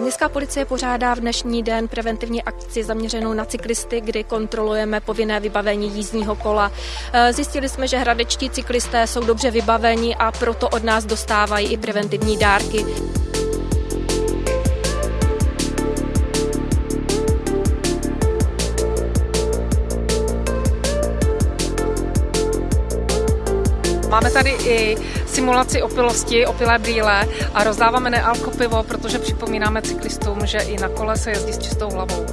Městská policie pořádá v dnešní den preventivní akci zaměřenou na cyklisty, kdy kontrolujeme povinné vybavení jízdního kola. Eh, zjistili jsme, že hradečtí cyklisté jsou dobře vybaveni a proto od nás dostávají i preventivní dárky. Máme tady i simulaci opilosti, opilé brýle a rozdáváme nealko pivo, protože připomínáme cyklistům, že i na kole se jezdí s čistou hlavou.